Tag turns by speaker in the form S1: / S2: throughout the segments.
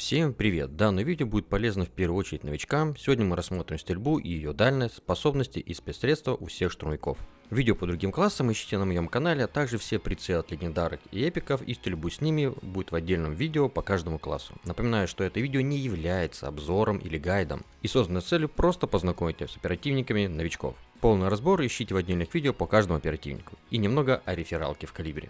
S1: Всем привет! Данное видео будет полезно в первую очередь новичкам. Сегодня мы рассмотрим стрельбу и ее дальность, способности и спецсредства у всех штурмовиков. Видео по другим классам ищите на моем канале, а также все прицелы от легендарок и эпиков и стрельбу с ними будет в отдельном видео по каждому классу. Напоминаю, что это видео не является обзором или гайдом и создано целью просто познакомить с оперативниками новичков. Полный разбор ищите в отдельных видео по каждому оперативнику и немного о рефералке в калибре.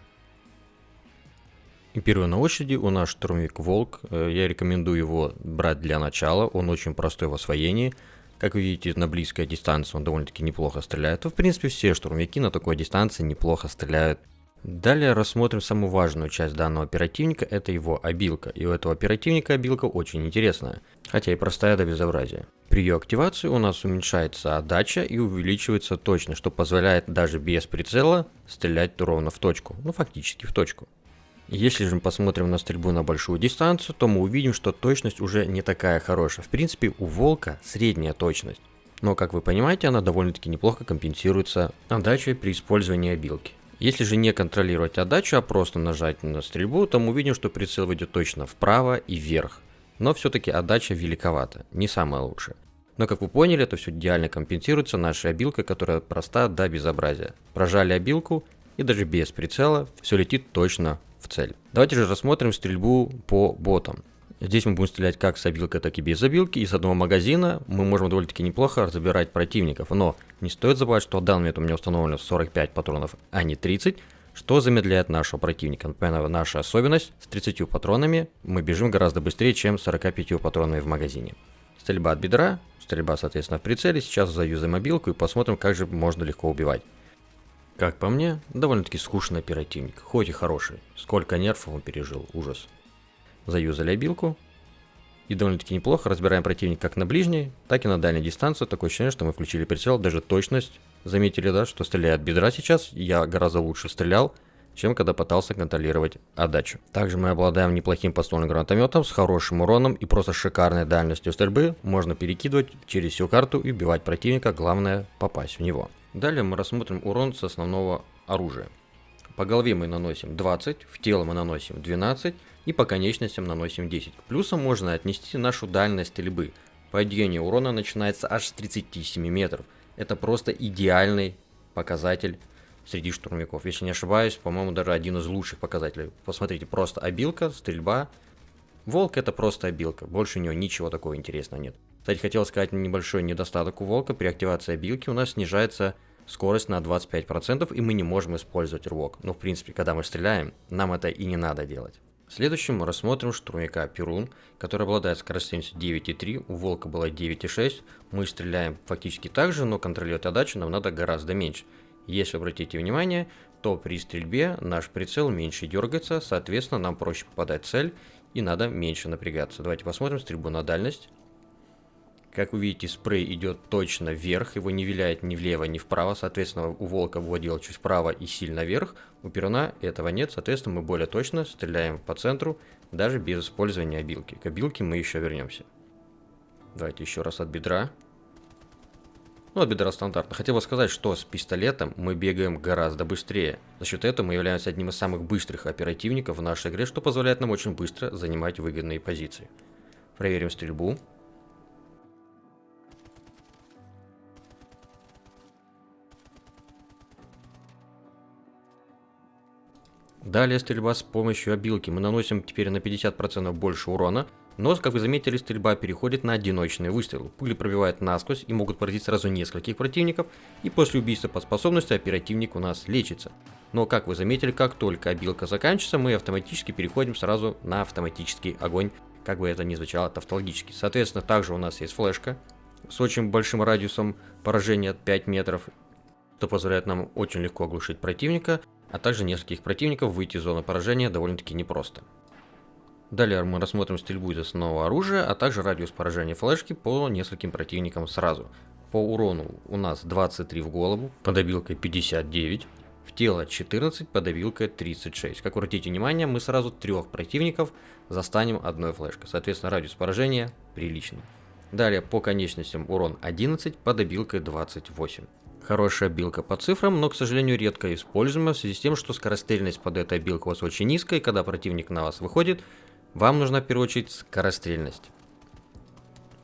S1: И первый на очереди у нас штурмовик Волк. Э, я рекомендую его брать для начала. Он очень простой в освоении. Как вы видите, на близкой дистанции он довольно-таки неплохо стреляет. В принципе, все штурмовики на такой дистанции неплохо стреляют. Далее рассмотрим самую важную часть данного оперативника, это его обилка. И у этого оперативника обилка очень интересная, хотя и простая до безобразия. При ее активации у нас уменьшается отдача и увеличивается точность, что позволяет даже без прицела стрелять ровно в точку, ну фактически в точку. Если же мы посмотрим на стрельбу на большую дистанцию, то мы увидим, что точность уже не такая хорошая. В принципе, у Волка средняя точность. Но, как вы понимаете, она довольно-таки неплохо компенсируется отдачей при использовании обилки. Если же не контролировать отдачу, а просто нажать на стрельбу, то мы увидим, что прицел выйдет точно вправо и вверх. Но все-таки отдача великовата, не самая лучшая. Но как вы поняли, это все идеально компенсируется нашей обилкой, которая проста до безобразия. Прожали обилку и даже без прицела все летит точно в цель. Давайте же рассмотрим стрельбу по ботам. Здесь мы будем стрелять как с обилкой, так и без обилки. И с одного магазина мы можем довольно-таки неплохо забирать противников. Но не стоит забывать, что в данный момент у меня установлено 45 патронов, а не 30, что замедляет нашего противника. Например, наша особенность с 30 патронами мы бежим гораздо быстрее, чем с 45 патронами в магазине. Стрельба от бедра, стрельба, соответственно, в прицеле. Сейчас заюзаем мобилку и посмотрим, как же можно легко убивать. Как по мне, довольно-таки скучный оперативник, хоть и хороший. Сколько нервов он пережил, ужас. Заюзали обилку. И довольно-таки неплохо разбираем противника как на ближней, так и на дальней дистанции. Такое ощущение, что мы включили прицел, даже точность. Заметили, да, что стреляет бедра сейчас. Я гораздо лучше стрелял, чем когда пытался контролировать отдачу. Также мы обладаем неплохим подствольным гранатометом с хорошим уроном и просто шикарной дальностью стрельбы. Можно перекидывать через всю карту и убивать противника, главное попасть в него. Далее мы рассмотрим урон с основного оружия. По голове мы наносим 20, в тело мы наносим 12 и по конечностям наносим 10. К плюсам можно отнести нашу дальность стрельбы. Падение урона начинается аж с 37 метров. Это просто идеальный показатель среди штурмовиков. Если не ошибаюсь, по-моему, даже один из лучших показателей. Посмотрите, просто обилка, стрельба. Волк это просто обилка, больше у него ничего такого интересного нет. Кстати, хотел сказать небольшой недостаток у волка. При активации обилки у нас снижается скорость на 25%, и мы не можем использовать рывок. Но, в принципе, когда мы стреляем, нам это и не надо делать. Следующим мы рассмотрим штурмовика Перун, который обладает скоростью 9,3, у Волка было 9,6. Мы стреляем фактически так же, но контролировать отдачу нам надо гораздо меньше. Если обратите внимание, то при стрельбе наш прицел меньше дергается, соответственно нам проще попадать в цель и надо меньше напрягаться. Давайте посмотрим стрельбу на дальность. Как вы видите, спрей идет точно вверх, его не виляет ни влево, ни вправо. Соответственно, у волка вводил чуть вправо и сильно вверх. У перуна этого нет, соответственно, мы более точно стреляем по центру, даже без использования обилки. К обилке мы еще вернемся. Давайте еще раз от бедра. Ну, от бедра стандартно. Хотел бы сказать, что с пистолетом мы бегаем гораздо быстрее. За счет этого мы являемся одним из самых быстрых оперативников в нашей игре, что позволяет нам очень быстро занимать выгодные позиции. Проверим стрельбу. Далее стрельба с помощью обилки. Мы наносим теперь на 50% больше урона, но, как вы заметили, стрельба переходит на одиночные выстрелы. Пули пробивают насквозь и могут поразить сразу нескольких противников, и после убийства по способности оперативник у нас лечится. Но, как вы заметили, как только обилка заканчивается, мы автоматически переходим сразу на автоматический огонь, как бы это ни звучало тавтологически. Соответственно, также у нас есть флешка с очень большим радиусом поражения от 5 метров, что позволяет нам очень легко оглушить противника, а также нескольких противников выйти из зоны поражения довольно-таки непросто. Далее мы рассмотрим стрельбу из основного оружия, а также радиус поражения флешки по нескольким противникам сразу. По урону у нас 23 в голову, под обилкой 59, в тело 14, под обилкой 36. Как обратите внимание, мы сразу трех противников застанем одной флешкой, соответственно радиус поражения приличный. Далее по конечностям урон 11, под обилкой 28. Хорошая билка по цифрам, но, к сожалению, редко используемая в связи с тем, что скорострельность под этой билкой у вас очень низкая, и когда противник на вас выходит, Вам нужна в первую очередь скорострельность.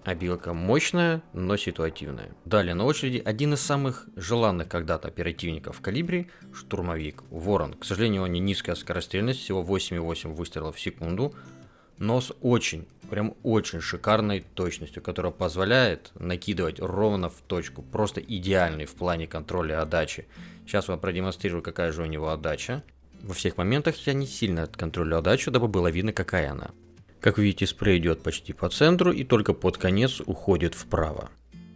S1: Обилка мощная, но ситуативная. Далее на очереди один из самых желанных когда-то оперативников в калибре – штурмовик Ворон. К сожалению, у него низкая скорострельность, всего 8,8 выстрелов в секунду, но с очень, прям очень шикарной точностью, которая позволяет накидывать ровно в точку, просто идеальный в плане контроля отдачи. Сейчас вам продемонстрирую, какая же у него отдача. Во всех моментах я не сильно контролю отдачу, дабы было видно, какая она. Как видите, спрей идет почти по центру и только под конец уходит вправо.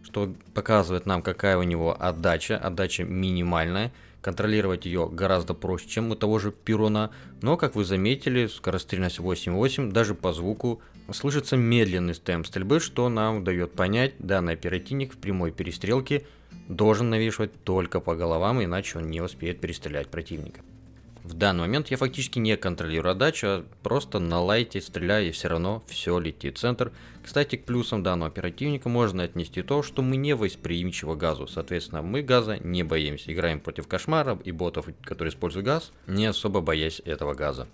S1: Что показывает нам, какая у него отдача. Отдача минимальная. Контролировать ее гораздо проще, чем у того же Перуна. Но, как вы заметили, скорострельность 8.8 даже по звуку слышится медленный темп стрельбы, что нам дает понять, данный оперативник в прямой перестрелке должен навешивать только по головам, иначе он не успеет перестрелять противника. В данный момент я фактически не контролирую отдачу, а просто на лайте стреляю и все равно все летит в центр. Кстати, к плюсам данного оперативника можно отнести то, что мы не восприимчивы газу. Соответственно, мы газа не боимся. Играем против кошмаров и ботов, которые используют газ, не особо боясь этого газа.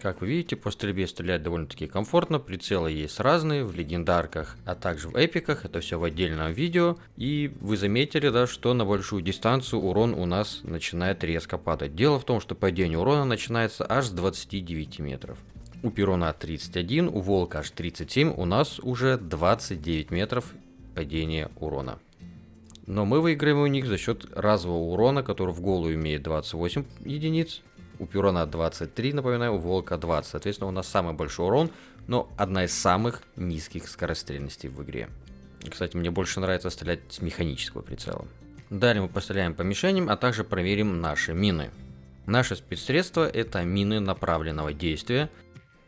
S1: Как вы видите, по стрельбе стрелять довольно-таки комфортно, прицелы есть разные, в легендарках, а также в эпиках, это все в отдельном видео. И вы заметили, да, что на большую дистанцию урон у нас начинает резко падать. Дело в том, что падение урона начинается аж с 29 метров. У Перона 31, у Волка аж 37, у нас уже 29 метров падения урона. Но мы выиграем у них за счет разового урона, который в голову имеет 28 единиц, у Пюрона 23, напоминаю, у Волка 20. Соответственно, у нас самый большой урон, но одна из самых низких скорострельностей в игре. Кстати, мне больше нравится стрелять с механического прицела. Далее мы постреляем по мишеням, а также проверим наши мины. Наше спецсредство это мины направленного действия,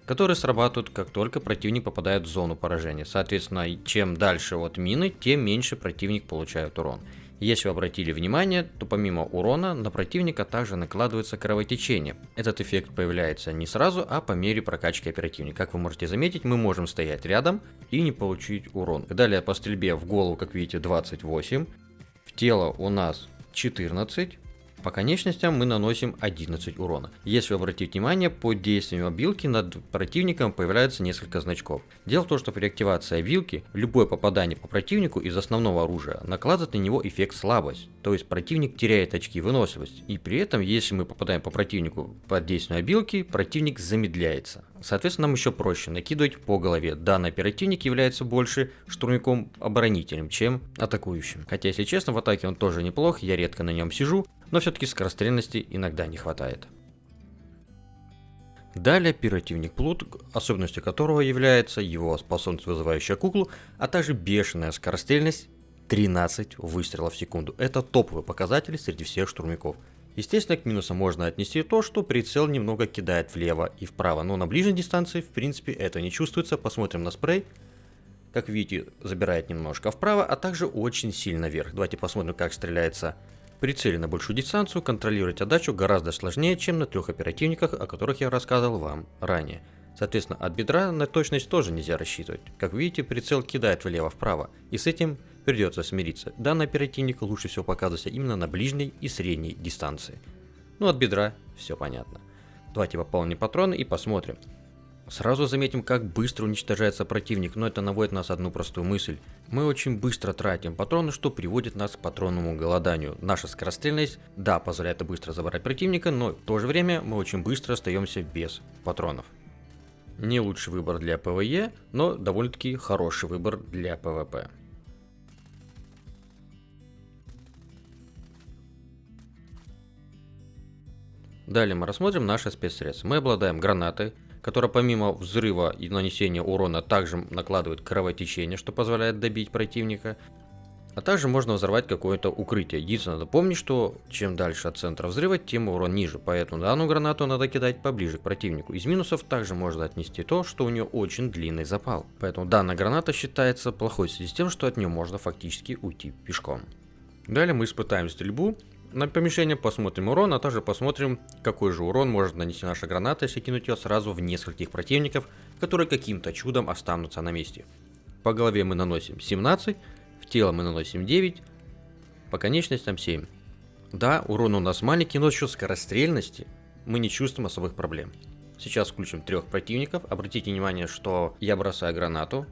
S1: которые срабатывают как только противник попадает в зону поражения. Соответственно, чем дальше от мины, тем меньше противник получает урон. Если вы обратили внимание, то помимо урона на противника также накладывается кровотечение. Этот эффект появляется не сразу, а по мере прокачки оперативника. Как вы можете заметить, мы можем стоять рядом и не получить урон. Далее по стрельбе в голову, как видите, 28. В тело у нас 14. По конечностям мы наносим 11 урона. Если вы обратите внимание, под действием обилки над противником появляется несколько значков. Дело в том, что при активации обилки любое попадание по противнику из основного оружия накладывает на него эффект слабость. То есть противник теряет очки выносливости. И при этом, если мы попадаем по противнику под действием обилки, противник замедляется. Соответственно, нам еще проще накидывать по голове. Данный оперативник является больше штурмяком-оборонителем, чем атакующим. Хотя, если честно, в атаке он тоже неплох, я редко на нем сижу, но все-таки скорострельности иногда не хватает. Далее оперативник Плут, особенностью которого является его способность вызывающая куклу, а также бешеная скорострельность 13 выстрелов в секунду. Это топовый показатель среди всех штурмяков. Естественно, к минусам можно отнести то, что прицел немного кидает влево и вправо, но на ближней дистанции, в принципе, это не чувствуется. Посмотрим на спрей. Как видите, забирает немножко вправо, а также очень сильно вверх. Давайте посмотрим, как стреляется при на большую дистанцию. Контролировать отдачу гораздо сложнее, чем на трех оперативниках, о которых я рассказывал вам ранее. Соответственно, от бедра на точность тоже нельзя рассчитывать. Как видите, прицел кидает влево-вправо, и с этим придется смириться. Данный оперативник лучше всего показывается именно на ближней и средней дистанции. Ну, от бедра все понятно. Давайте пополним патроны и посмотрим. Сразу заметим, как быстро уничтожается противник, но это наводит нас одну простую мысль. Мы очень быстро тратим патроны, что приводит нас к патронному голоданию. Наша скорострельность, да, позволяет быстро забрать противника, но в то же время мы очень быстро остаемся без патронов. Не лучший выбор для PvE, но довольно-таки хороший выбор для PvP. Далее мы рассмотрим наши спецсредства. Мы обладаем гранатой, которая помимо взрыва и нанесения урона также накладывает кровотечение, что позволяет добить противника. А также можно взорвать какое-то укрытие. Единственное, надо помнить, что чем дальше от центра взрыва, тем урон ниже. Поэтому данную гранату надо кидать поближе к противнику. Из минусов также можно отнести то, что у нее очень длинный запал. Поэтому данная граната считается плохой в связи с тем, что от нее можно фактически уйти пешком. Далее мы испытаем стрельбу на помещение, посмотрим урон, а также посмотрим, какой же урон может нанести наша граната, если кинуть ее сразу в нескольких противников, которые каким-то чудом останутся на месте. По голове мы наносим 17, в тело мы наносим 9, по конечностям 7. Да, урон у нас маленький, но счет скорострельности мы не чувствуем особых проблем. Сейчас включим трех противников. Обратите внимание, что я бросаю гранату.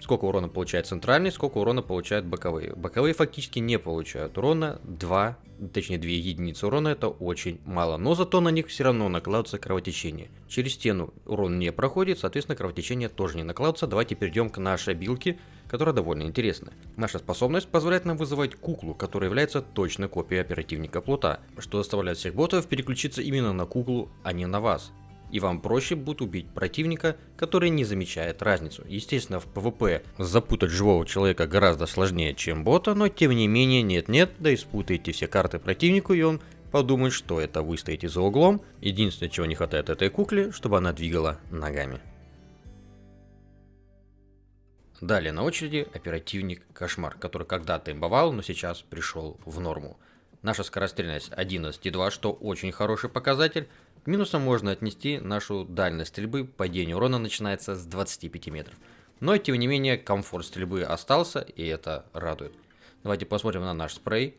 S1: Сколько урона получает центральный, сколько урона получают боковые. Боковые фактически не получают урона. 2, точнее 2 единицы урона это очень мало. Но зато на них все равно накладывается кровотечение. Через стену урон не проходит, соответственно кровотечение тоже не накладывается. Давайте перейдем к нашей обилке, которая довольно интересная. Наша способность позволяет нам вызывать куклу, которая является точной копией оперативника Плута, что заставляет всех ботов переключиться именно на куклу, а не на вас и вам проще будет убить противника, который не замечает разницу. Естественно, в PvP запутать живого человека гораздо сложнее, чем бота, но тем не менее нет-нет, да и спутаете все карты противнику, и он подумает, что это вы стоите за углом. Единственное, чего не хватает этой кукле, чтобы она двигала ногами. Далее на очереди оперативник Кошмар, который когда-то имбовал, но сейчас пришел в норму. Наша скорострельность 11,2, что очень хороший показатель, минусом можно отнести нашу дальность стрельбы, падение урона начинается с 25 метров. Но тем не менее комфорт стрельбы остался и это радует. Давайте посмотрим на наш спрей.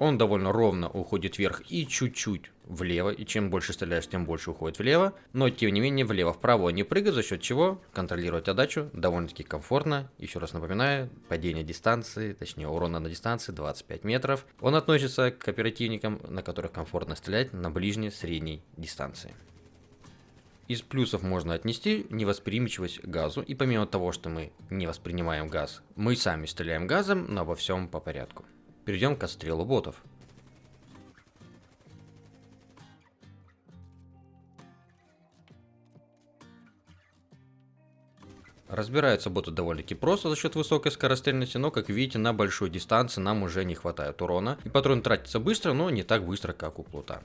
S1: Он довольно ровно уходит вверх и чуть-чуть влево. И чем больше стреляешь, тем больше уходит влево. Но тем не менее влево-вправо не прыгает, за счет чего контролировать отдачу довольно-таки комфортно. Еще раз напоминаю, падение дистанции, точнее урона на дистанции 25 метров. Он относится к оперативникам, на которых комфортно стрелять на ближней средней дистанции. Из плюсов можно отнести невосприимчивость газу. И помимо того, что мы не воспринимаем газ, мы сами стреляем газом, но во всем по порядку. Перейдем к отстрелу ботов. Разбираются боты довольно-таки просто за счет высокой скорострельности, но как видите на большой дистанции нам уже не хватает урона. И патрон тратится быстро, но не так быстро как у плута.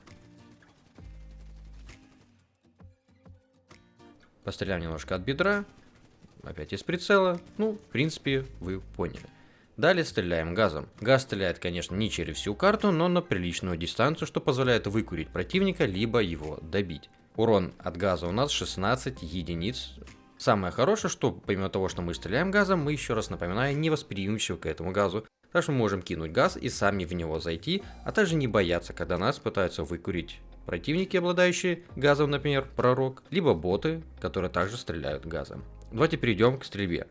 S1: Постреляем немножко от бедра. Опять из прицела. Ну, в принципе, вы поняли. Далее стреляем газом. Газ стреляет, конечно, не через всю карту, но на приличную дистанцию, что позволяет выкурить противника, либо его добить. Урон от газа у нас 16 единиц. Самое хорошее, что помимо того, что мы стреляем газом, мы еще раз напоминаю, не восприимчивы к этому газу. Так что мы можем кинуть газ и сами в него зайти, а также не бояться, когда нас пытаются выкурить противники, обладающие газом, например, пророк, либо боты, которые также стреляют газом. Давайте перейдем к стрельбе.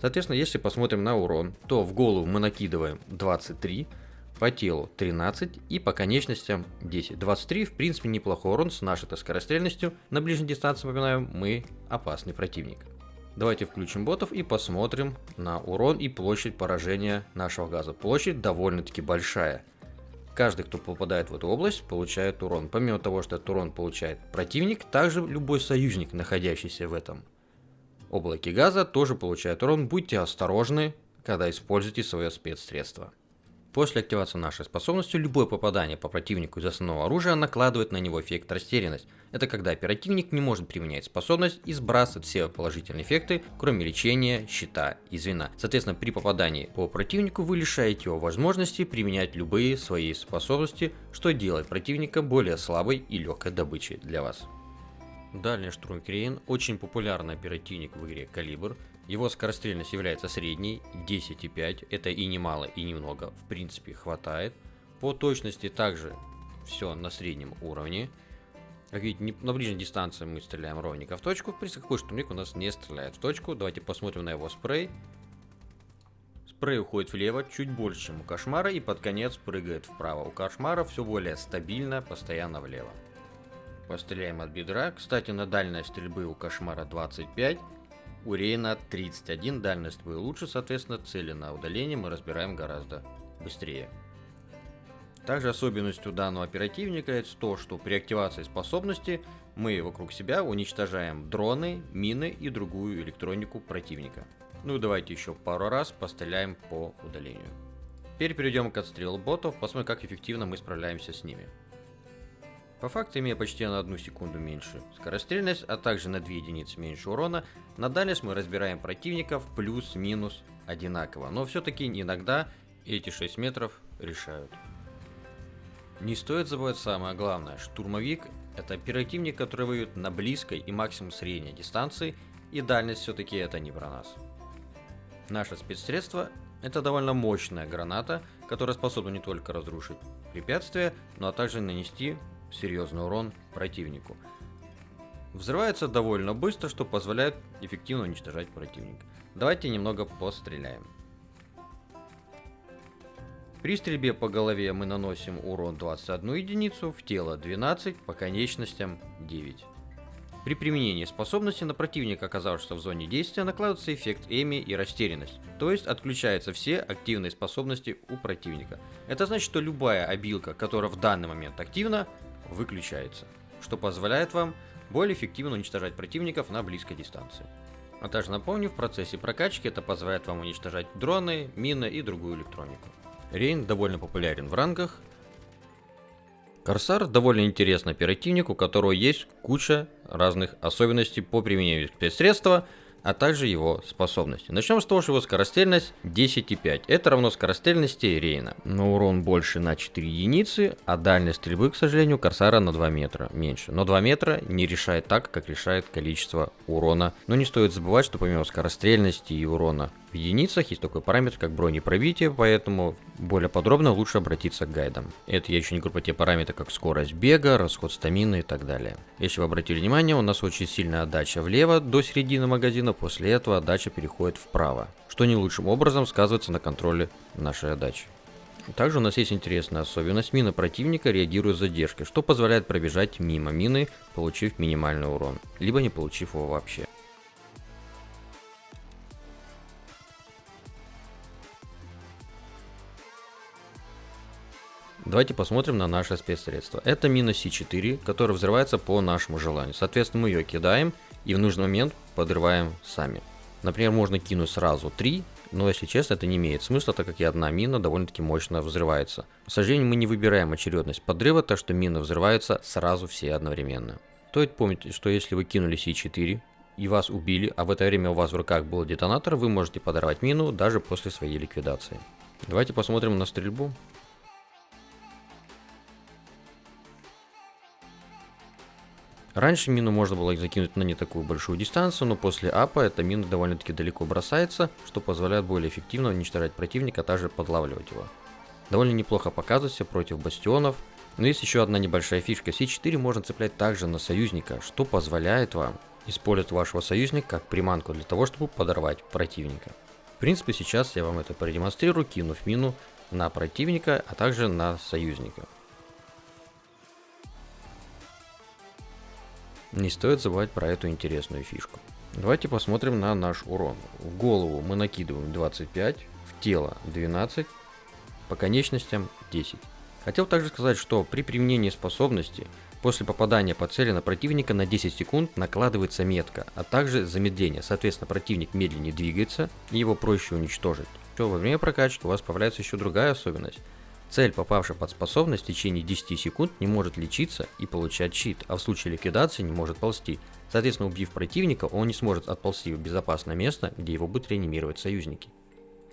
S1: Соответственно, если посмотрим на урон, то в голову мы накидываем 23, по телу 13 и по конечностям 10. 23 в принципе неплохой урон с нашей скорострельностью. На ближней дистанции, напоминаю, мы опасный противник. Давайте включим ботов и посмотрим на урон и площадь поражения нашего газа. Площадь довольно-таки большая. Каждый, кто попадает в эту область, получает урон. Помимо того, что этот урон получает противник, также любой союзник, находящийся в этом Облаки газа тоже получают урон, будьте осторожны, когда используете свое спецсредство. После активации нашей способности, любое попадание по противнику из основного оружия накладывает на него эффект растерянность. Это когда оперативник не может применять способность и сбрасывает все положительные эффекты, кроме лечения, щита и звена. Соответственно, при попадании по противнику вы лишаете его возможности применять любые свои способности, что делает противника более слабой и легкой добычей для вас. Дальний штурм Крейн очень популярный оперативник в игре Калибр. Его скорострельность является средней, 10,5. Это и не мало, и немного. В принципе, хватает. По точности также все на среднем уровне. Как видите, на ближней дистанции мы стреляем ровненько в точку. При какой штурмик у нас не стреляет в точку. Давайте посмотрим на его спрей. Спрей уходит влево, чуть больше, чем у кошмара, и под конец прыгает вправо. У кошмара все более стабильно, постоянно влево. Постреляем от бедра. Кстати, на дальность стрельбы у Кошмара 25, у Рейна 31. Дальность стрельбы лучше, соответственно, цели на удаление мы разбираем гораздо быстрее. Также особенностью данного оперативника это то, что при активации способности мы вокруг себя уничтожаем дроны, мины и другую электронику противника. Ну и давайте еще пару раз постреляем по удалению. Теперь перейдем к отстрелу ботов, посмотрим как эффективно мы справляемся с ними. По факту, имея почти на одну секунду меньше скорострельность, а также на 2 единицы меньше урона, на дальность мы разбираем противников плюс-минус одинаково. Но все-таки иногда эти 6 метров решают. Не стоит забывать самое главное. Штурмовик это оперативник, который воюет на близкой и максимум средней дистанции, и дальность все-таки это не про нас. Наше спецсредство это довольно мощная граната, которая способна не только разрушить препятствие, но также нанести серьезный урон противнику. Взрывается довольно быстро, что позволяет эффективно уничтожать противника. Давайте немного постреляем. При стрельбе по голове мы наносим урон 21 единицу, в тело 12, по конечностям 9. При применении способности на противника, оказавшегося в зоне действия, накладывается эффект Эми и растерянность, то есть отключаются все активные способности у противника. Это значит, что любая обилка, которая в данный момент активна, выключается, что позволяет вам более эффективно уничтожать противников на близкой дистанции. А также напомню, в процессе прокачки это позволяет вам уничтожать дроны, мины и другую электронику. Рейн довольно популярен в рангах. Корсар довольно интересный оперативник, у которого есть куча разных особенностей по применению спецсредства, а также его способности. Начнем с того, что его скорострельность 10,5. Это равно скорострельности Рейна. Но урон больше на 4 единицы, а дальность стрельбы, к сожалению, Корсара на 2 метра меньше. Но 2 метра не решает так, как решает количество урона. Но не стоит забывать, что помимо скорострельности и урона в единицах есть такой параметр, как бронепробитие, поэтому более подробно лучше обратиться к гайдам. Это я еще не говорю про те параметры, как скорость бега, расход стамины и так далее. Если вы обратили внимание, у нас очень сильная отдача влево до середины магазина, после этого отдача переходит вправо, что не лучшим образом сказывается на контроле нашей отдачи. Также у нас есть интересная особенность. Мина противника реагирует с задержкой, что позволяет пробежать мимо мины, получив минимальный урон, либо не получив его вообще. Давайте посмотрим на наше спецсредство. Это мина С4, которая взрывается по нашему желанию. Соответственно, мы ее кидаем и в нужный момент подрываем сами. Например, можно кинуть сразу 3, но если честно, это не имеет смысла, так как и одна мина довольно-таки мощно взрывается. К сожалению, мы не выбираем очередность подрыва, так что мины взрываются сразу все одновременно. Стоит помнить, что если вы кинули С4 и вас убили, а в это время у вас в руках был детонатор, вы можете подорвать мину даже после своей ликвидации. Давайте посмотрим на стрельбу. Раньше мину можно было закинуть на не такую большую дистанцию, но после апа эта мина довольно-таки далеко бросается, что позволяет более эффективно уничтожать противника, а также подлавливать его. Довольно неплохо показывается против бастионов, но есть еще одна небольшая фишка. С4 можно цеплять также на союзника, что позволяет вам использовать вашего союзника как приманку для того, чтобы подорвать противника. В принципе, сейчас я вам это продемонстрирую, кинув мину на противника, а также на союзника. Не стоит забывать про эту интересную фишку. Давайте посмотрим на наш урон. В голову мы накидываем 25, в тело 12, по конечностям 10. Хотел также сказать, что при применении способности после попадания по цели на противника на 10 секунд накладывается метка, а также замедление. Соответственно, противник медленнее двигается и его проще уничтожить. Что во время прокачки у вас появляется еще другая особенность. Цель, попавшая под способность в течение 10 секунд, не может лечиться и получать щит, а в случае ликвидации не может ползти. Соответственно, убив противника, он не сможет отползти в безопасное место, где его будут реанимировать союзники.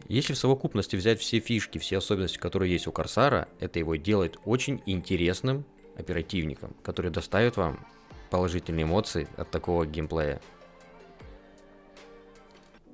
S1: Если в совокупности взять все фишки, все особенности, которые есть у Корсара, это его делает очень интересным оперативником, который доставит вам положительные эмоции от такого геймплея.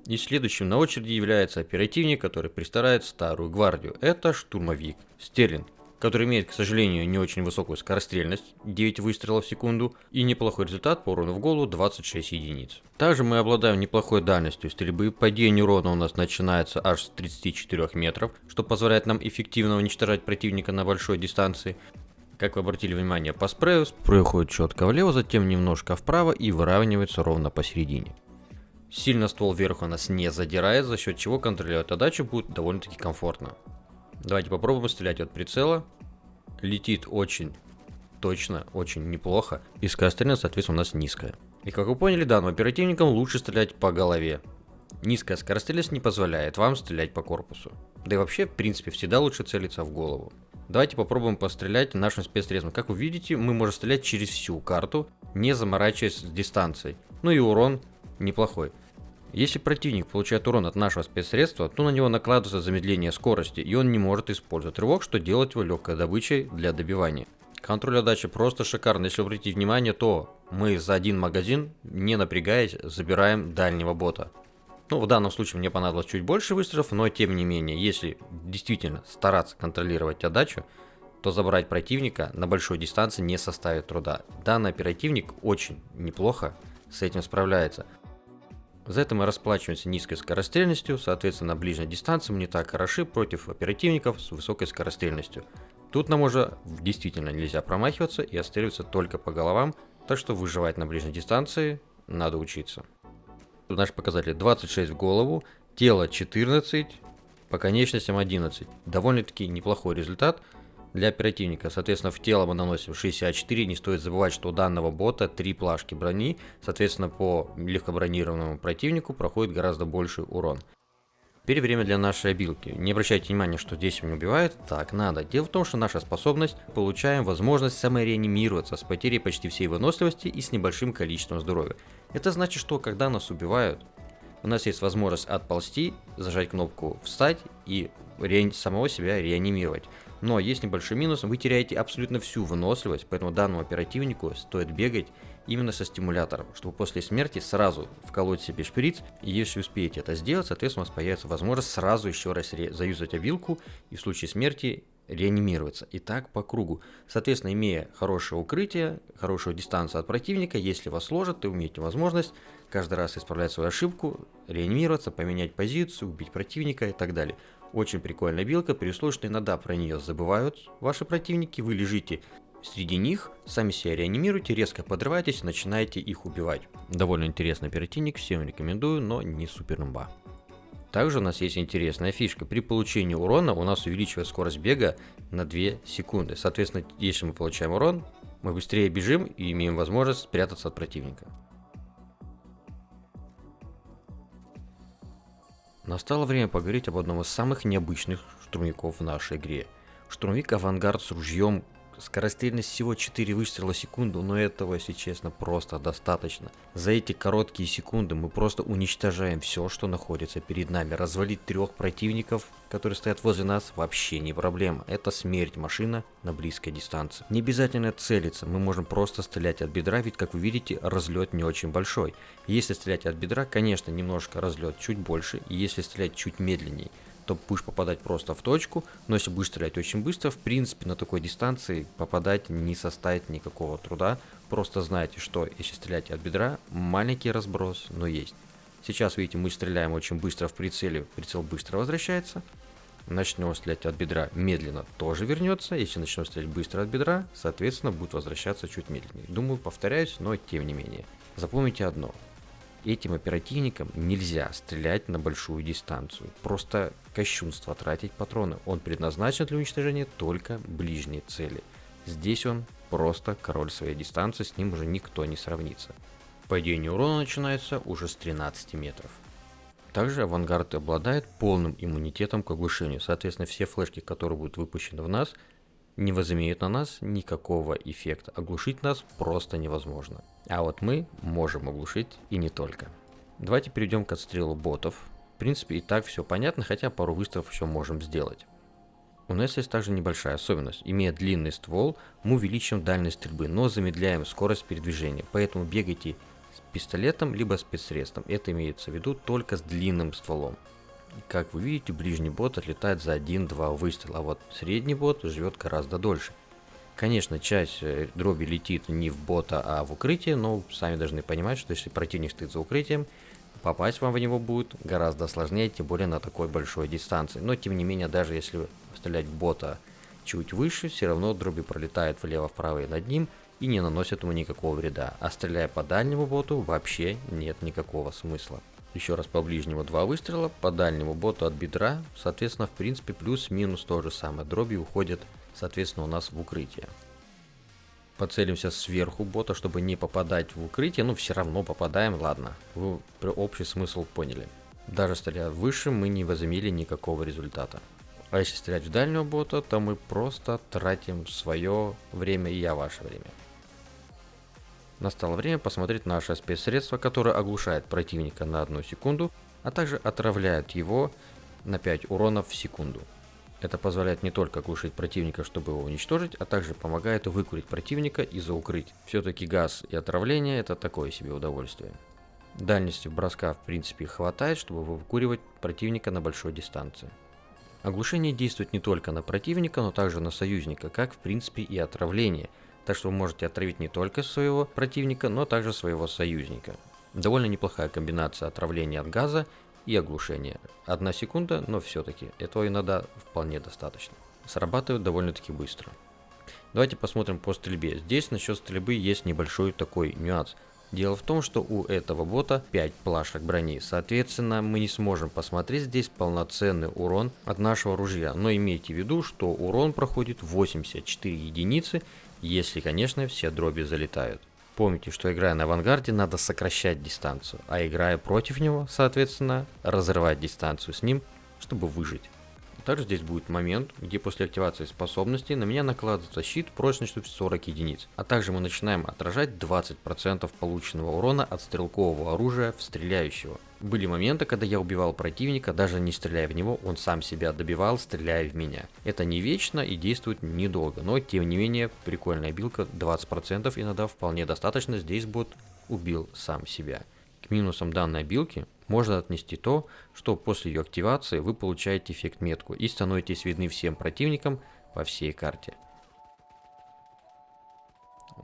S1: И следующим на очереди является оперативник, который пристарает старую гвардию. Это штурмовик Стерлинг, который имеет, к сожалению, не очень высокую скорострельность, 9 выстрелов в секунду, и неплохой результат по урону в голову 26 единиц. Также мы обладаем неплохой дальностью стрельбы, падение урона у нас начинается аж с 34 метров, что позволяет нам эффективно уничтожать противника на большой дистанции. Как вы обратили внимание по спрею, спрей уходит четко влево, затем немножко вправо и выравнивается ровно посередине. Сильно ствол вверх у нас не задирает, за счет чего контролировать отдачу будет довольно-таки комфортно. Давайте попробуем стрелять от прицела. Летит очень точно, очень неплохо. И скорострельность, соответственно, у нас низкая. И как вы поняли, данным оперативникам лучше стрелять по голове. Низкая скорострельность не позволяет вам стрелять по корпусу. Да и вообще, в принципе, всегда лучше целиться в голову. Давайте попробуем пострелять нашим спецсредством. Как вы видите, мы можем стрелять через всю карту, не заморачиваясь с дистанцией. Ну и урон неплохой. Если противник получает урон от нашего спецсредства, то на него накладывается замедление скорости, и он не может использовать рывок, что делает его легкой добычей для добивания. Контроль отдачи просто шикарный. Если обратить внимание, то мы за один магазин, не напрягаясь, забираем дальнего бота. Ну, в данном случае мне понадобилось чуть больше выстрелов, но тем не менее, если действительно стараться контролировать отдачу, то забрать противника на большой дистанции не составит труда. Данный оперативник очень неплохо с этим справляется. За это мы расплачиваемся низкой скорострельностью, соответственно, на ближней дистанции мы не так хороши против оперативников с высокой скорострельностью. Тут нам уже действительно нельзя промахиваться и отстреливаться только по головам, так что выживать на ближней дистанции надо учиться. Наш показатель 26 в голову, тело 14, по конечностям 11. Довольно-таки неплохой результат для оперативника. Соответственно, в тело мы наносим 64. Не стоит забывать, что у данного бота 3 плашки брони. Соответственно, по легкобронированному противнику проходит гораздо больший урон. Теперь время для нашей обилки. Не обращайте внимания, что здесь меня убивает. Так надо. Дело в том, что наша способность получаем возможность самореанимироваться с потерей почти всей выносливости и с небольшим количеством здоровья. Это значит, что когда нас убивают, у нас есть возможность отползти, зажать кнопку «Встать» и самого себя реанимировать. Но есть небольшой минус, вы теряете абсолютно всю выносливость, поэтому данному оперативнику стоит бегать именно со стимулятором, чтобы после смерти сразу вколоть себе шприц, и если успеете это сделать, соответственно, у вас появится возможность сразу еще раз заюзать обилку и в случае смерти реанимироваться. И так по кругу. Соответственно, имея хорошее укрытие, хорошую дистанцию от противника, если вас сложат, то имеете возможность каждый раз исправлять свою ошибку, реанимироваться, поменять позицию, убить противника и так далее. Очень прикольная билка, при условии, что иногда про нее забывают ваши противники, вы лежите среди них, сами себя реанимируете, резко подрываетесь, начинаете их убивать. Довольно интересный оперативник, всем рекомендую, но не супер имба. Также у нас есть интересная фишка. При получении урона у нас увеличивает скорость бега на 2 секунды. Соответственно, если мы получаем урон, мы быстрее бежим и имеем возможность спрятаться от противника. Настало время поговорить об одном из самых необычных штурмовиков в нашей игре. Штурмовик Авангард с ружьем Скорострельность всего 4 выстрела в секунду, но этого, если честно, просто достаточно. За эти короткие секунды мы просто уничтожаем все, что находится перед нами. Развалить трех противников, которые стоят возле нас, вообще не проблема. Это смерть машина на близкой дистанции. Не обязательно целиться, мы можем просто стрелять от бедра, ведь, как вы видите, разлет не очень большой. Если стрелять от бедра, конечно, немножко разлет чуть больше, и если стрелять чуть медленнее, то будешь попадать просто в точку, но если будешь стрелять очень быстро, в принципе на такой дистанции попадать не составит никакого труда. Просто знайте, что если стрелять от бедра, маленький разброс, но есть. Сейчас, видите, мы стреляем очень быстро в прицеле, прицел быстро возвращается. Начнем стрелять от бедра медленно, тоже вернется. Если начнем стрелять быстро от бедра, соответственно, будет возвращаться чуть медленнее. Думаю, повторяюсь, но тем не менее. Запомните одно, этим оперативникам нельзя стрелять на большую дистанцию. Просто кощунство тратить патроны. Он предназначен для уничтожения только ближней цели. Здесь он просто король своей дистанции, с ним уже никто не сравнится. Падение урона начинается уже с 13 метров. Также авангард обладает полным иммунитетом к оглушению. Соответственно, все флешки, которые будут выпущены в нас, не возымеют на нас никакого эффекта. Оглушить нас просто невозможно. А вот мы можем оглушить и не только. Давайте перейдем к отстрелу ботов. В принципе и так все понятно, хотя пару выстрелов еще можем сделать. У нас есть также небольшая особенность. Имея длинный ствол, мы увеличиваем дальность стрельбы, но замедляем скорость передвижения. Поэтому бегайте с пистолетом либо спецсредством. Это имеется в виду только с длинным стволом. Как вы видите, ближний бот отлетает за 1-2 выстрела, а вот средний бот живет гораздо дольше. Конечно, часть э, дроби летит не в бота, а в укрытие, но сами должны понимать, что если противник стоит за укрытием, попасть вам в него будет гораздо сложнее, тем более на такой большой дистанции. Но тем не менее, даже если стрелять бота чуть выше, все равно дроби пролетает влево-вправо и над ним и не наносит ему никакого вреда. А стреляя по дальнему боту вообще нет никакого смысла. Еще раз по ближнему два выстрела, по дальнему боту от бедра, соответственно, в принципе, плюс-минус то же самое. Дроби уходят, соответственно, у нас в укрытие. Поцелимся сверху бота, чтобы не попадать в укрытие, но все равно попадаем, ладно, вы общий смысл поняли. Даже стреляя выше, мы не возымели никакого результата. А если стрелять в дальнего бота, то мы просто тратим свое время и я ваше время. Настало время посмотреть наше спецсредство, которое оглушает противника на одну секунду, а также отравляет его на 5 уронов в секунду. Это позволяет не только оглушить противника, чтобы его уничтожить, а также помогает выкурить противника и заукрыть. Все-таки газ и отравление это такое себе удовольствие. Дальности броска в принципе хватает, чтобы выкуривать противника на большой дистанции. Оглушение действует не только на противника, но также на союзника, как в принципе и отравление. Так что вы можете отравить не только своего противника, но также своего союзника. Довольно неплохая комбинация отравления от газа и оглушения. Одна секунда, но все-таки этого иногда вполне достаточно. Срабатывает довольно-таки быстро. Давайте посмотрим по стрельбе. Здесь насчет стрельбы есть небольшой такой нюанс. Дело в том, что у этого бота 5 плашек брони, соответственно мы не сможем посмотреть здесь полноценный урон от нашего ружья, но имейте в виду, что урон проходит 84 единицы, если конечно все дроби залетают. Помните, что играя на авангарде надо сокращать дистанцию, а играя против него, соответственно, разрывать дистанцию с ним, чтобы выжить. Также здесь будет момент, где после активации способности на меня накладывается щит прочностью в 40 единиц. А также мы начинаем отражать 20% полученного урона от стрелкового оружия в стреляющего. Были моменты, когда я убивал противника, даже не стреляя в него, он сам себя добивал, стреляя в меня. Это не вечно и действует недолго, но тем не менее прикольная билка, 20% иногда вполне достаточно, здесь бот убил сам себя. К минусам данной билки можно отнести то, что после ее активации вы получаете эффект метку и становитесь видны всем противникам по всей карте.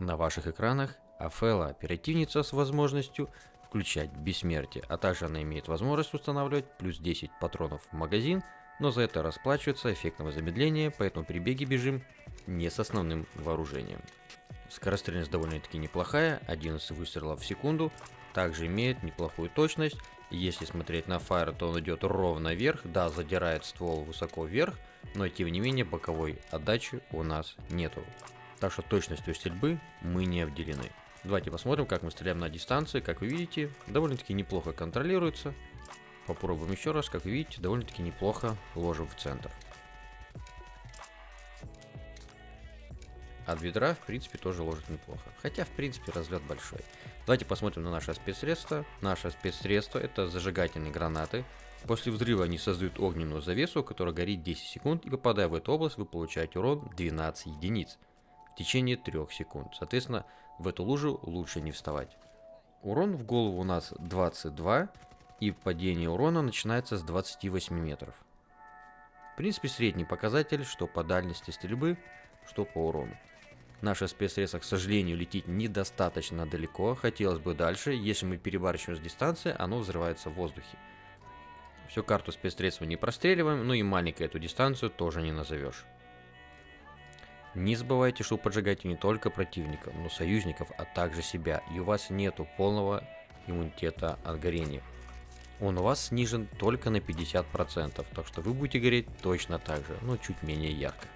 S1: На ваших экранах Афела оперативница с возможностью включать бессмертие, а также она имеет возможность устанавливать плюс 10 патронов в магазин, но за это расплачивается эффектного замедления, поэтому при беге бежим не с основным вооружением. Скорострельность довольно-таки неплохая, 11 выстрелов в секунду, также имеет неплохую точность если смотреть на фаер, то он идет ровно вверх, да, задирает ствол высоко вверх, но тем не менее боковой отдачи у нас нету. Так что точностью стрельбы мы не обделены. Давайте посмотрим, как мы стреляем на дистанции. Как вы видите, довольно-таки неплохо контролируется. Попробуем еще раз. Как вы видите, довольно-таки неплохо ложим в центр. От ведра, в принципе, тоже ложит неплохо. Хотя, в принципе, разлет большой. Давайте посмотрим на наше спецсредство. Наше спецсредство это зажигательные гранаты. После взрыва они создают огненную завесу, которая горит 10 секунд, и попадая в эту область, вы получаете урон 12 единиц в течение 3 секунд. Соответственно, в эту лужу лучше не вставать. Урон в голову у нас 22, и падение урона начинается с 28 метров. В принципе, средний показатель, что по дальности стрельбы, что по урону. Наше спецсредство, к сожалению, летит недостаточно далеко, хотелось бы дальше. Если мы перебарщиваем с дистанции, оно взрывается в воздухе. Всю карту спецсредства не простреливаем, ну и маленькую эту дистанцию тоже не назовешь. Не забывайте, что поджигаете не только противников, но союзников, а также себя, и у вас нету полного иммунитета от горения. Он у вас снижен только на 50%, так что вы будете гореть точно так же, но чуть менее ярко.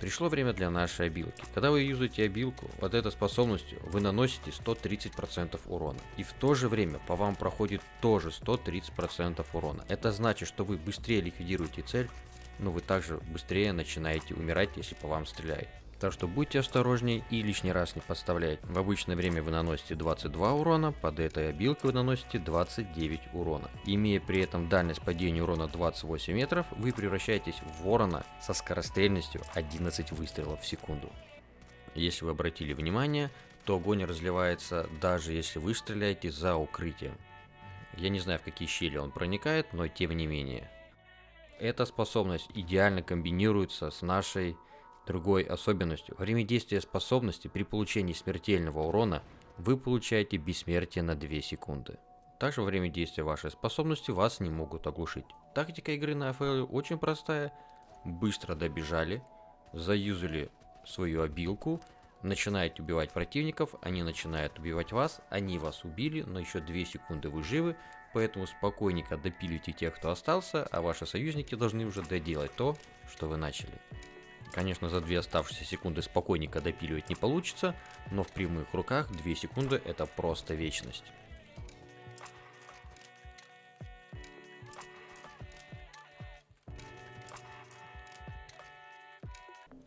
S1: Пришло время для нашей обилки. Когда вы юзаете обилку, вот этой способностью вы наносите 130% урона. И в то же время по вам проходит тоже 130% урона. Это значит, что вы быстрее ликвидируете цель, но вы также быстрее начинаете умирать, если по вам стреляет. Так что будьте осторожнее и лишний раз не подставляйте. В обычное время вы наносите 22 урона, под этой обилкой вы наносите 29 урона. Имея при этом дальность падения урона 28 метров, вы превращаетесь в ворона со скорострельностью 11 выстрелов в секунду. Если вы обратили внимание, то огонь разливается даже если вы стреляете за укрытием. Я не знаю в какие щели он проникает, но тем не менее. Эта способность идеально комбинируется с нашей Другой особенностью, время действия способности при получении смертельного урона вы получаете бессмертие на 2 секунды. Также во время действия вашей способности вас не могут оглушить. Тактика игры на АФЛ очень простая. Быстро добежали, заюзали свою обилку, начинаете убивать противников, они начинают убивать вас, они вас убили, но еще 2 секунды вы живы, поэтому спокойненько допилите тех, кто остался, а ваши союзники должны уже доделать то, что вы начали. Конечно, за две оставшиеся секунды спокойненько допиливать не получится, но в прямых руках 2 секунды это просто вечность.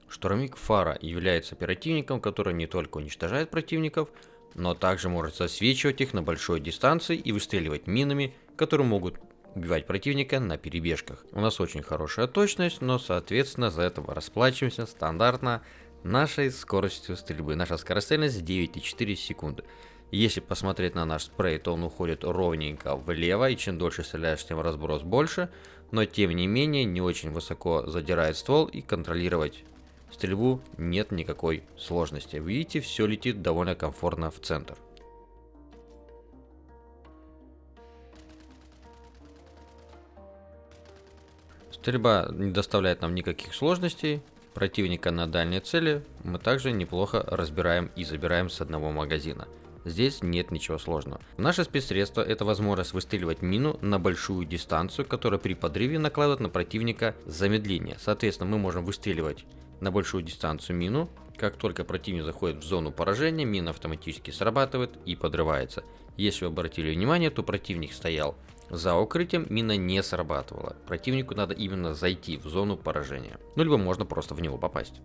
S1: Штурмик Фара является оперативником, который не только уничтожает противников, но также может засвечивать их на большой дистанции и выстреливать минами, которые могут убивать противника на перебежках. У нас очень хорошая точность, но соответственно за это расплачиваемся стандартно нашей скоростью стрельбы. Наша скорострельность 9,4 секунды. Если посмотреть на наш спрей, то он уходит ровненько влево, и чем дольше стреляешь, тем разброс больше. Но тем не менее, не очень высоко задирает ствол, и контролировать стрельбу нет никакой сложности. Видите, все летит довольно комфортно в центр. Стрельба не доставляет нам никаких сложностей. Противника на дальней цели мы также неплохо разбираем и забираем с одного магазина. Здесь нет ничего сложного. Наше спецсредство это возможность выстреливать мину на большую дистанцию, которая при подрыве накладывает на противника замедление. Соответственно, мы можем выстреливать на большую дистанцию мину. Как только противник заходит в зону поражения, мина автоматически срабатывает и подрывается. Если вы обратили внимание, то противник стоял за укрытием, мина не срабатывала. Противнику надо именно зайти в зону поражения. Ну либо можно просто в него попасть.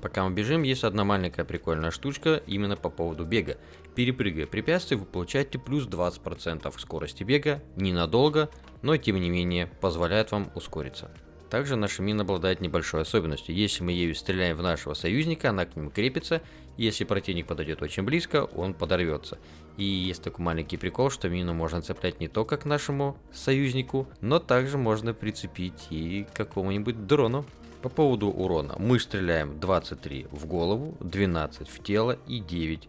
S1: Пока мы бежим, есть одна маленькая прикольная штучка именно по поводу бега. Перепрыгивая препятствия, вы получаете плюс 20% скорости бега, ненадолго, но тем не менее позволяет вам ускориться. Также наша мина обладает небольшой особенностью. Если мы ею стреляем в нашего союзника, она к нему крепится. Если противник подойдет очень близко, он подорвется. И есть такой маленький прикол, что мину можно цеплять не только к нашему союзнику, но также можно прицепить и к какому-нибудь дрону. По поводу урона. Мы стреляем 23 в голову, 12 в тело и 9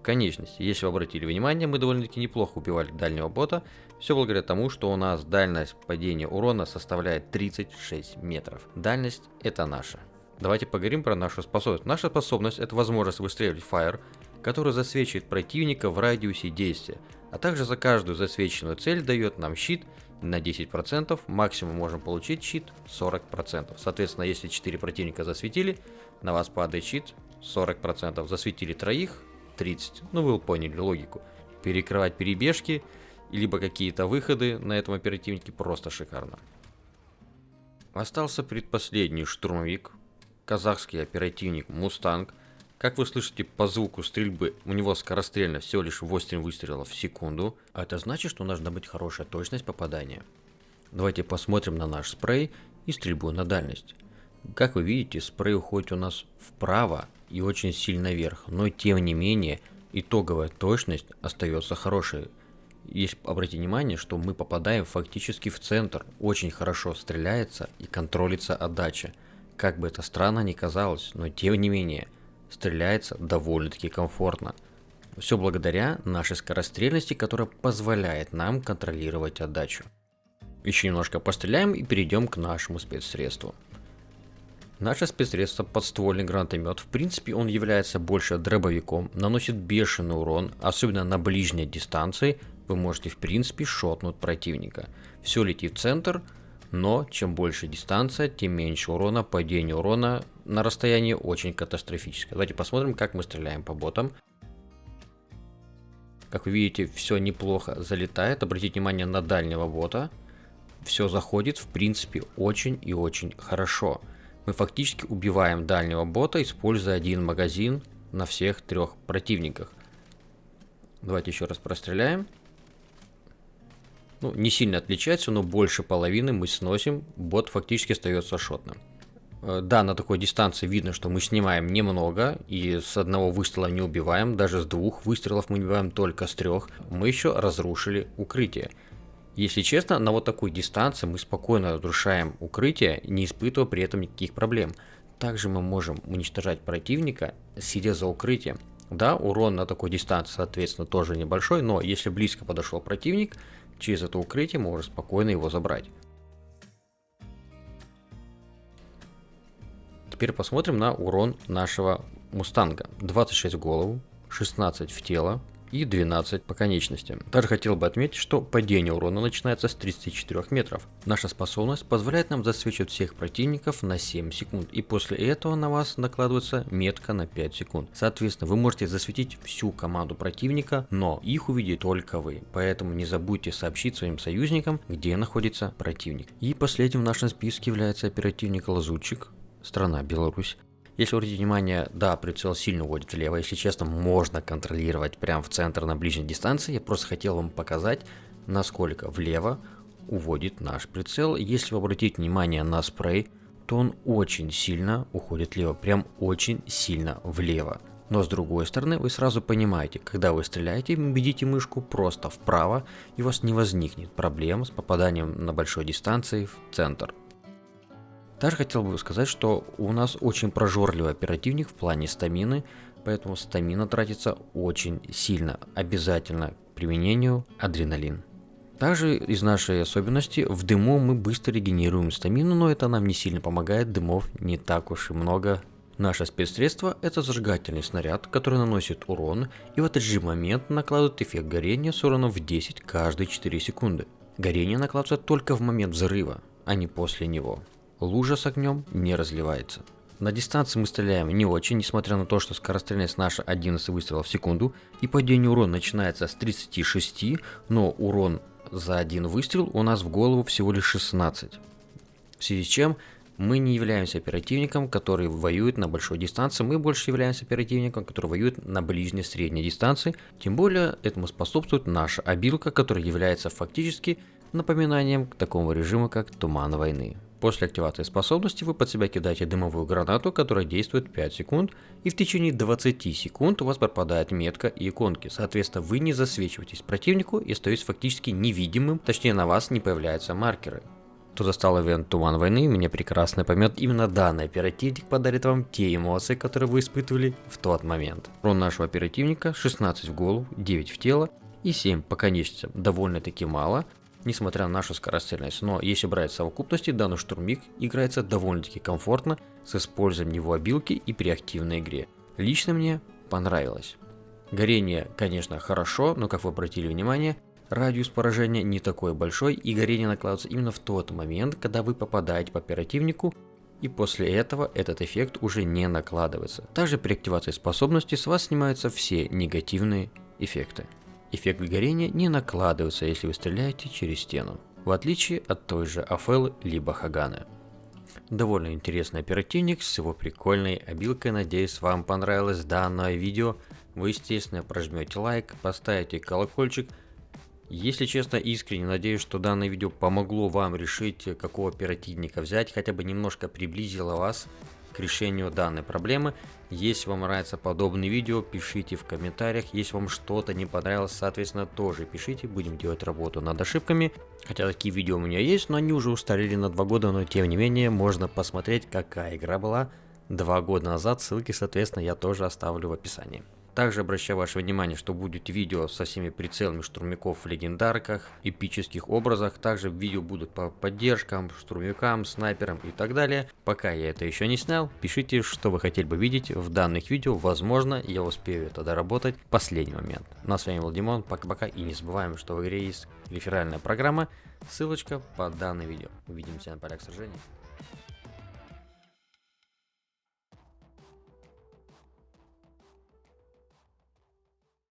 S1: в конечности. Если вы обратили внимание, мы довольно-таки неплохо убивали дальнего бота. Все благодаря тому, что у нас дальность падения урона составляет 36 метров. Дальность это наша. Давайте поговорим про нашу способность. Наша способность это возможность выстреливать Fire, который засвечивает противника в радиусе действия. А также за каждую засвеченную цель дает нам щит на 10%, максимум можем получить щит 40%. Соответственно, если 4 противника засветили, на вас падает щит 40%. Засветили троих, 30. Ну вы поняли логику. Перекрывать перебежки, либо какие-то выходы на этом оперативнике просто шикарно. Остался предпоследний штурмовик, казахский оперативник Мустанг. Как вы слышите по звуку стрельбы, у него скорострельно всего лишь 8 выстрелов в секунду. А это значит, что должна быть хорошая точность попадания. Давайте посмотрим на наш спрей и стрельбу на дальность. Как вы видите, спрей уходит у нас вправо и очень сильно вверх, но тем не менее итоговая точность остается хорошей. Есть обратите внимание, что мы попадаем фактически в центр, очень хорошо стреляется и контролится отдача. Как бы это странно ни казалось, но тем не менее, стреляется довольно-таки комфортно. Все благодаря нашей скорострельности, которая позволяет нам контролировать отдачу. Еще немножко постреляем и перейдем к нашему спецсредству. Наше спецсредство подствольный гранатомет, в принципе он является больше дробовиком, наносит бешеный урон, особенно на ближней дистанции, вы можете в принципе шотнуть противника. Все летит в центр, но чем больше дистанция, тем меньше урона, падение урона на расстоянии очень катастрофическое. Давайте посмотрим, как мы стреляем по ботам. Как вы видите, все неплохо залетает. Обратите внимание на дальнего бота. Все заходит, в принципе, очень и очень хорошо мы фактически убиваем дальнего бота, используя один магазин на всех трех противниках. Давайте еще раз простреляем. Ну, не сильно отличается, но больше половины мы сносим, бот фактически остается шотным. Э, да, на такой дистанции видно, что мы снимаем немного, и с одного выстрела не убиваем, даже с двух выстрелов мы убиваем только с трех. Мы еще разрушили укрытие. Если честно, на вот такой дистанции мы спокойно разрушаем укрытие, не испытывая при этом никаких проблем. Также мы можем уничтожать противника, сидя за укрытием. Да, урон на такой дистанции, соответственно, тоже небольшой, но если близко подошел противник, через это укрытие можно спокойно его забрать. Теперь посмотрим на урон нашего мустанга. 26 в голову, 16 в тело, и 12 по конечностям. Также хотел бы отметить, что падение урона начинается с 34 метров. Наша способность позволяет нам засвечивать всех противников на 7 секунд, и после этого на вас накладывается метка на 5 секунд. Соответственно, вы можете засветить всю команду противника, но их увидит только вы, поэтому не забудьте сообщить своим союзникам, где находится противник. И последним в нашем списке является оперативник Лазутчик, страна Беларусь. Если обратить внимание, да, прицел сильно уводит влево, если честно, можно контролировать прямо в центр на ближней дистанции. Я просто хотел вам показать, насколько влево уводит наш прицел. Если вы обратите внимание на спрей, то он очень сильно уходит влево, прям очень сильно влево. Но с другой стороны, вы сразу понимаете, когда вы стреляете, ведите мышку просто вправо, и у вас не возникнет проблем с попаданием на большой дистанции в центр. Также хотел бы сказать, что у нас очень прожорливый оперативник в плане стамины, поэтому стамина тратится очень сильно. Обязательно к применению адреналин. Также из нашей особенности в дыму мы быстро регенерируем стамину, но это нам не сильно помогает, дымов не так уж и много. Наше спецсредство это зажигательный снаряд, который наносит урон и в этот же момент накладывает эффект горения с уроном в 10 каждые 4 секунды. Горение накладывается только в момент взрыва, а не после него. Лужа с огнем не разливается. На дистанции мы стреляем не очень, несмотря на то, что скорострельность наша 11 выстрелов в секунду, и падение урона начинается с 36, но урон за один выстрел у нас в голову всего лишь 16. В связи с чем мы не являемся оперативником, который воюет на большой дистанции, мы больше являемся оперативником, который воюет на ближней средней дистанции. Тем более этому способствует наша обилка, которая является фактически напоминанием к такому режиму, как Туман войны. После активации способности вы под себя кидаете дымовую гранату, которая действует 5 секунд, и в течение 20 секунд у вас пропадает метка и иконки. Соответственно, вы не засвечиваетесь противнику и остаетесь фактически невидимым, точнее на вас не появляются маркеры. Кто застал ивент Туман войны, меня прекрасно поймет, именно данный оперативник подарит вам те эмоции, которые вы испытывали в тот момент. Урон нашего оперативника 16 в голову, 9 в тело и 7 по конечностям. Довольно-таки мало, несмотря на нашу скорострельность. Но если брать совокупности, данный штурмик играется довольно-таки комфортно с использованием его обилки и при активной игре. Лично мне понравилось. Горение, конечно, хорошо, но как вы обратили внимание, радиус поражения не такой большой и горение накладывается именно в тот момент, когда вы попадаете по оперативнику и после этого этот эффект уже не накладывается. Также при активации способности с вас снимаются все негативные эффекты. Эффект горения не накладывается, если вы стреляете через стену, в отличие от той же Афелы либо Хаганы. Довольно интересный оперативник с его прикольной обилкой, надеюсь вам понравилось данное видео. Вы естественно прожмете лайк, поставите колокольчик. Если честно, искренне надеюсь, что данное видео помогло вам решить, какого оперативника взять, хотя бы немножко приблизило вас к решению данной проблемы. Если вам нравятся подобные видео, пишите в комментариях. Если вам что-то не понравилось, соответственно, тоже пишите. Будем делать работу над ошибками. Хотя такие видео у меня есть, но они уже устарели на 2 года, но тем не менее можно посмотреть, какая игра была 2 года назад. Ссылки, соответственно, я тоже оставлю в описании. Также обращаю ваше внимание, что будет видео со всеми прицелами штурмяков в легендарках, эпических образах. Также видео будут по поддержкам, штурмякам, снайперам и так далее. Пока я это еще не снял, пишите, что вы хотели бы видеть в данных видео. Возможно, я успею это доработать в последний момент. Ну с вами был Димон, пока-пока и не забываем, что в игре есть реферальная программа. Ссылочка под данное видео. Увидимся на полях сражений.